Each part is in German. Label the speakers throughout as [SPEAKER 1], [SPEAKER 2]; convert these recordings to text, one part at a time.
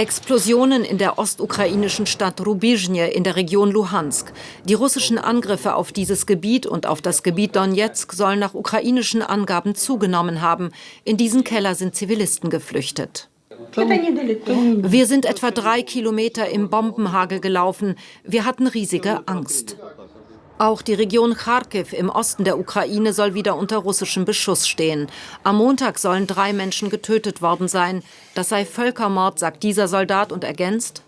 [SPEAKER 1] Explosionen in der ostukrainischen Stadt Rubizhne in der Region Luhansk. Die russischen Angriffe auf dieses Gebiet und auf das Gebiet Donetsk sollen nach ukrainischen Angaben zugenommen haben. In diesen Keller sind Zivilisten geflüchtet. Wir sind etwa drei Kilometer im Bombenhagel gelaufen. Wir hatten riesige Angst. Auch die Region Kharkiv im Osten der Ukraine soll wieder unter russischem Beschuss stehen. Am Montag sollen drei Menschen getötet worden sein. Das sei Völkermord, sagt dieser Soldat und ergänzt.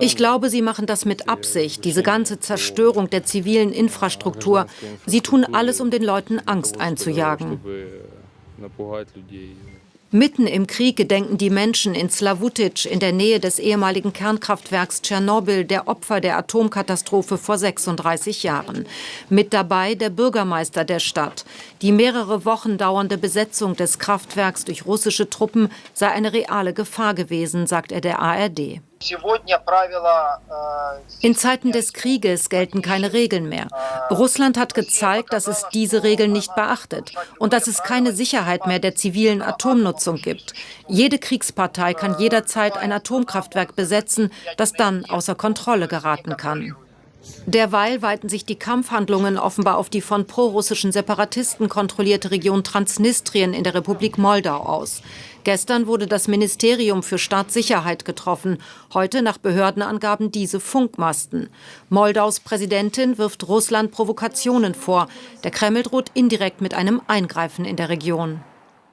[SPEAKER 1] Ich glaube, sie machen das mit Absicht, diese ganze Zerstörung der zivilen Infrastruktur. Sie tun alles, um den Leuten Angst einzujagen. Mitten im Krieg gedenken die Menschen in Slavutic in der Nähe des ehemaligen Kernkraftwerks Tschernobyl der Opfer der Atomkatastrophe vor 36 Jahren. Mit dabei der Bürgermeister der Stadt. Die mehrere Wochen dauernde Besetzung des Kraftwerks durch russische Truppen sei eine reale Gefahr gewesen, sagt er der ARD. In Zeiten des Krieges gelten keine Regeln mehr. Russland hat gezeigt, dass es diese Regeln nicht beachtet und dass es keine Sicherheit mehr der zivilen Atomnutzung gibt. Jede Kriegspartei kann jederzeit ein Atomkraftwerk besetzen, das dann außer Kontrolle geraten kann. Derweil weiten sich die Kampfhandlungen offenbar auf die von prorussischen Separatisten kontrollierte Region Transnistrien in der Republik Moldau aus. Gestern wurde das Ministerium für Staatssicherheit getroffen, heute nach Behördenangaben diese Funkmasten. Moldaus Präsidentin wirft Russland Provokationen vor. Der Kreml droht indirekt mit einem Eingreifen in der Region.